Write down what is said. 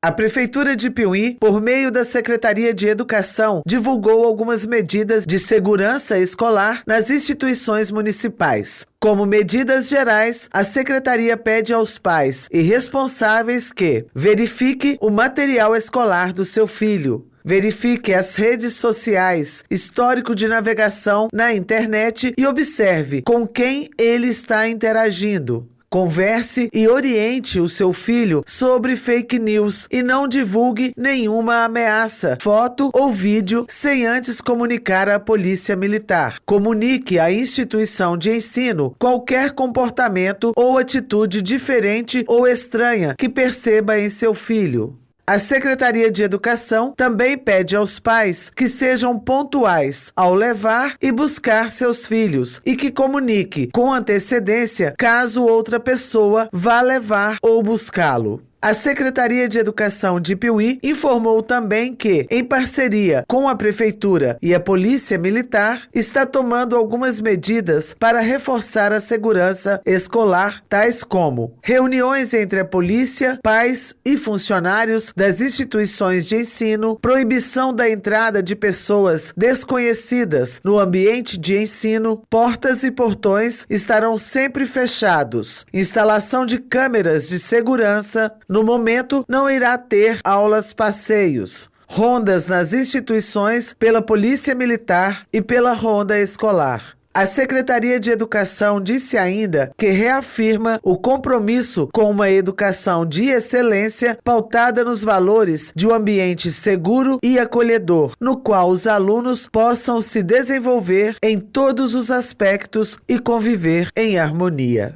A Prefeitura de Piuí, por meio da Secretaria de Educação, divulgou algumas medidas de segurança escolar nas instituições municipais. Como medidas gerais, a Secretaria pede aos pais e responsáveis que verifique o material escolar do seu filho, Verifique as redes sociais, histórico de navegação na internet e observe com quem ele está interagindo. Converse e oriente o seu filho sobre fake news e não divulgue nenhuma ameaça, foto ou vídeo sem antes comunicar à Polícia Militar. Comunique à instituição de ensino qualquer comportamento ou atitude diferente ou estranha que perceba em seu filho. A Secretaria de Educação também pede aos pais que sejam pontuais ao levar e buscar seus filhos e que comunique com antecedência caso outra pessoa vá levar ou buscá-lo. A Secretaria de Educação de Piuí informou também que, em parceria com a Prefeitura e a Polícia Militar, está tomando algumas medidas para reforçar a segurança escolar, tais como reuniões entre a polícia, pais e funcionários das instituições de ensino, proibição da entrada de pessoas desconhecidas no ambiente de ensino, portas e portões estarão sempre fechados, instalação de câmeras de segurança, no momento, não irá ter aulas passeios. Rondas nas instituições pela Polícia Militar e pela Ronda Escolar. A Secretaria de Educação disse ainda que reafirma o compromisso com uma educação de excelência pautada nos valores de um ambiente seguro e acolhedor, no qual os alunos possam se desenvolver em todos os aspectos e conviver em harmonia.